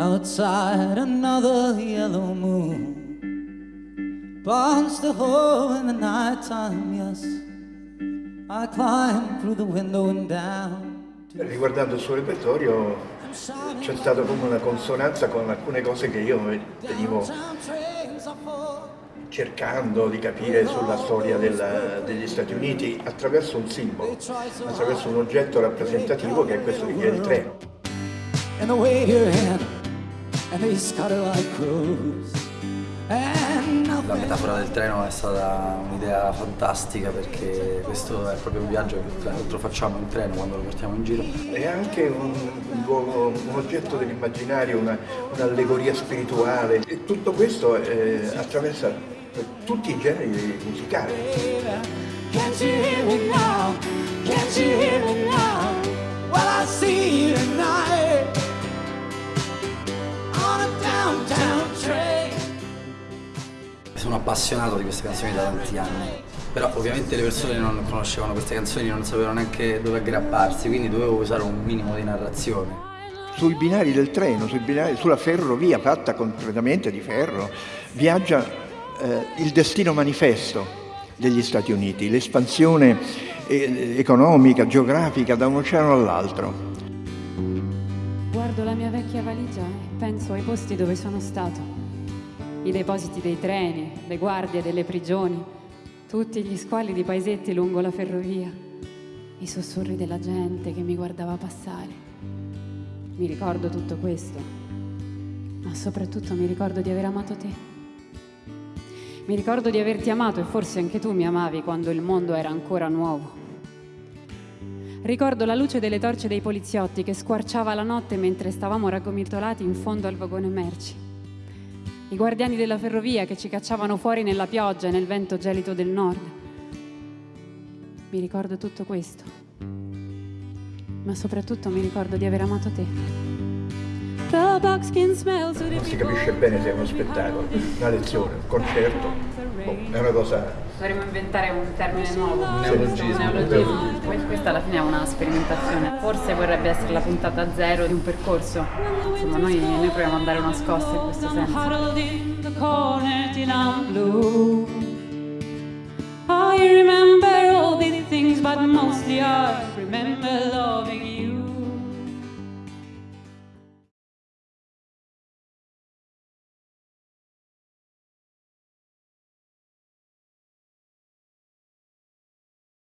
Outside another yellow moon. Burns the hole in the night time, yes. I climb through the window and down Riguardando il suo repertorio c'è stata come una consonanza con alcune cose che io venivo cercando di capire sulla storia della, degli Stati Uniti attraverso un simbolo, attraverso un oggetto rappresentativo che è questo di il treno. La metafora del treno è stata un'idea fantastica perché questo è proprio un viaggio che tra l'altro facciamo in treno quando lo portiamo in giro. È anche un, un, un oggetto dell'immaginario, un'allegoria spirituale e tutto questo eh, attraversa tutti i generi musicali. Sono appassionato di queste canzoni da tanti anni, però ovviamente le persone non conoscevano queste canzoni, non sapevano neanche dove aggrapparsi, quindi dovevo usare un minimo di narrazione sui binari del treno, binari, sulla ferrovia fatta completamente di ferro, viaggia eh, il destino manifesto degli Stati Uniti, l'espansione eh, economica, geografica da un oceano all'altro. Guardo la mia vecchia valigia e penso ai posti dove sono stato. I depositi dei treni, le guardie delle prigioni, tutti gli squali di paesetti lungo la ferrovia, i sussurri della gente che mi guardava passare. Mi ricordo tutto questo, ma soprattutto mi ricordo di aver amato te. Mi ricordo di averti amato e forse anche tu mi amavi quando il mondo era ancora nuovo. Ricordo la luce delle torce dei poliziotti che squarciava la notte mentre stavamo raggomitolati in fondo al vagone merci. I guardiani della ferrovia che ci cacciavano fuori nella pioggia e nel vento gelido del nord. Mi ricordo tutto questo. Ma soprattutto mi ricordo di aver amato te. Non si capisce bene se è uno spettacolo, una lezione, un concerto, boh, è una cosa... Dovremmo inventare un termine nuovo, un neologismo. Un neologismo. Questa alla fine è una sperimentazione, forse vorrebbe essere la puntata zero di un percorso. Insomma, noi, noi proviamo a dare una scossa in questo senso. I remember all these things, but mostly I remember